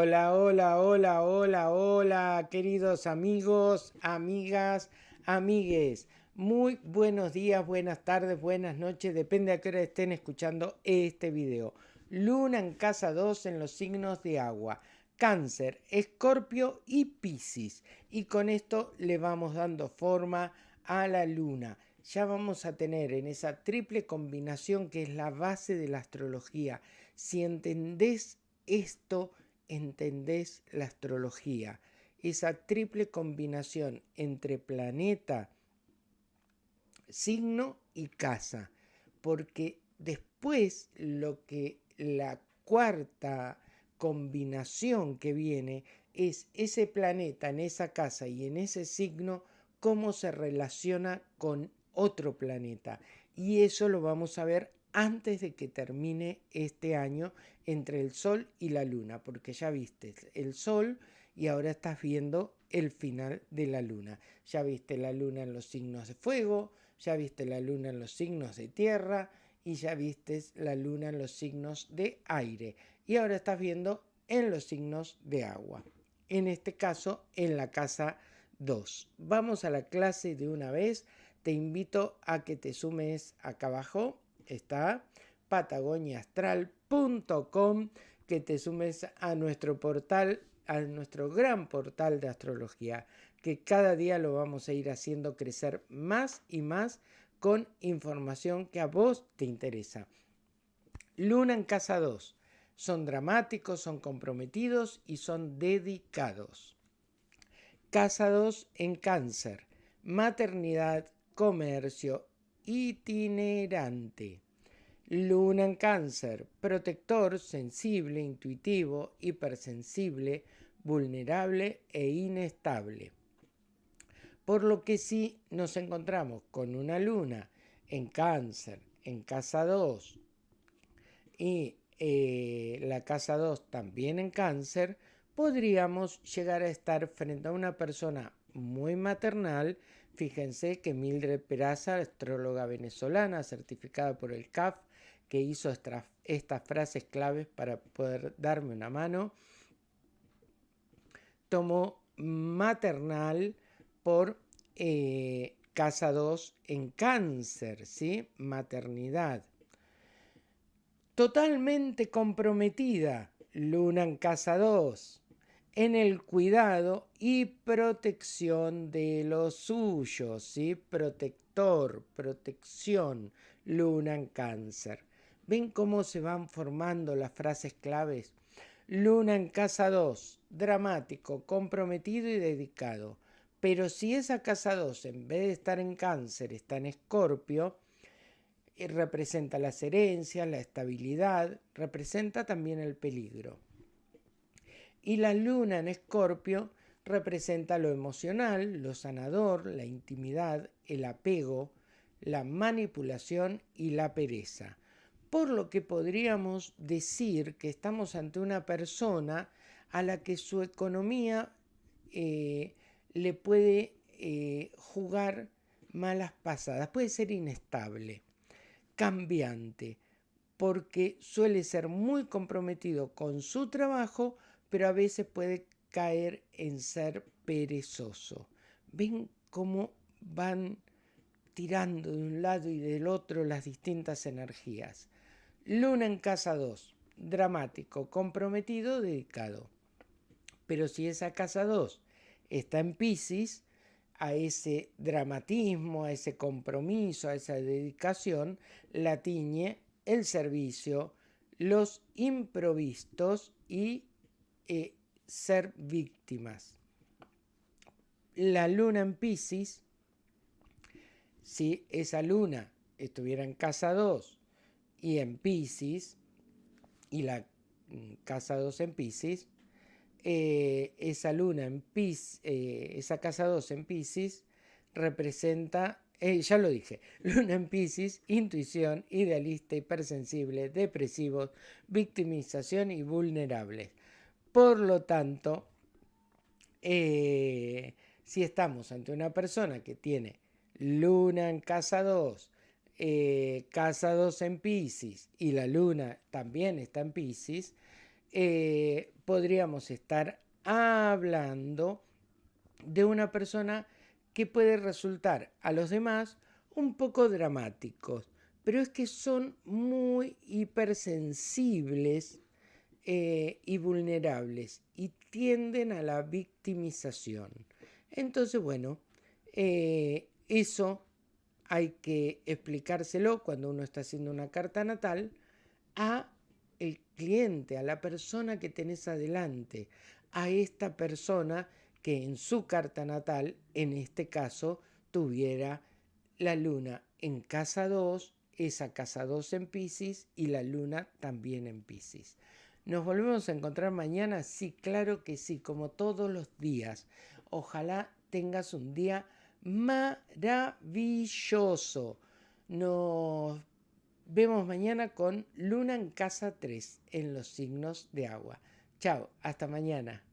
Hola, hola, hola, hola, hola, queridos amigos, amigas, amigues. Muy buenos días, buenas tardes, buenas noches, depende a qué hora estén escuchando este video. Luna en casa 2 en los signos de agua. Cáncer, Escorpio y Piscis. Y con esto le vamos dando forma a la luna. Ya vamos a tener en esa triple combinación que es la base de la astrología. Si entendés esto, entendés la astrología. Esa triple combinación entre planeta, signo y casa. Porque después lo que la cuarta combinación que viene es ese planeta en esa casa y en ese signo, cómo se relaciona con otro planeta. Y eso lo vamos a ver antes de que termine este año entre el Sol y la Luna, porque ya viste el Sol y ahora estás viendo el final de la Luna. Ya viste la Luna en los signos de fuego, ya viste la Luna en los signos de tierra y ya viste la Luna en los signos de aire. Y ahora estás viendo en los signos de agua. En este caso, en la casa 2. Vamos a la clase de una vez. Te invito a que te sumes acá abajo está patagoniaastral.com, que te sumes a nuestro portal, a nuestro gran portal de astrología, que cada día lo vamos a ir haciendo crecer más y más con información que a vos te interesa. Luna en casa 2. Son dramáticos, son comprometidos y son dedicados. Casa 2 en cáncer. Maternidad, comercio, itinerante. Luna en cáncer, protector, sensible, intuitivo, hipersensible, vulnerable e inestable. Por lo que si nos encontramos con una luna en cáncer, en casa 2 y eh, la casa 2 también en cáncer, podríamos llegar a estar frente a una persona muy maternal Fíjense que Mildred Peraza, astróloga venezolana certificada por el CAF, que hizo estas frases claves para poder darme una mano, tomó maternal por eh, casa 2 en cáncer, ¿sí? Maternidad. Totalmente comprometida, luna en casa 2 en el cuidado y protección de los suyos, ¿sí? Protector, protección, luna en cáncer. ¿Ven cómo se van formando las frases claves? Luna en casa 2, dramático, comprometido y dedicado. Pero si esa casa 2, en vez de estar en cáncer, está en escorpio, eh, representa las herencias, la estabilidad, representa también el peligro. Y la luna en escorpio representa lo emocional, lo sanador, la intimidad, el apego, la manipulación y la pereza. Por lo que podríamos decir que estamos ante una persona a la que su economía eh, le puede eh, jugar malas pasadas, puede ser inestable, cambiante, porque suele ser muy comprometido con su trabajo, pero a veces puede caer en ser perezoso. ¿Ven cómo van tirando de un lado y del otro las distintas energías? Luna en casa 2, dramático, comprometido, dedicado. Pero si esa casa 2 está en Pisces, a ese dramatismo, a ese compromiso, a esa dedicación, la tiñe el servicio, los improvistos y eh, ser víctimas. La luna en Pisces, si esa luna estuviera en casa 2 y en Pisces, y la mm, casa 2 en Pisces, eh, esa luna en Pisces, eh, esa casa 2 en Pisces representa, ya lo dije, luna en Pisces, intuición, idealista, hipersensible, depresivos, victimización y vulnerables. Por lo tanto, eh, si estamos ante una persona que tiene luna en casa 2, eh, casa 2 en Pisces y la luna también está en Pisces, eh, podríamos estar hablando de una persona que puede resultar a los demás un poco dramáticos, pero es que son muy hipersensibles eh, y vulnerables y tienden a la victimización. Entonces, bueno, eh, eso hay que explicárselo cuando uno está haciendo una carta natal a el cliente, a la persona que tenés adelante, a esta persona que en su carta natal, en este caso, tuviera la luna en casa 2, esa casa 2 en Pisces y la luna también en Pisces. ¿Nos volvemos a encontrar mañana? Sí, claro que sí, como todos los días. Ojalá tengas un día maravilloso. Nos vemos mañana con Luna en casa 3 en los signos de agua. Chao, hasta mañana.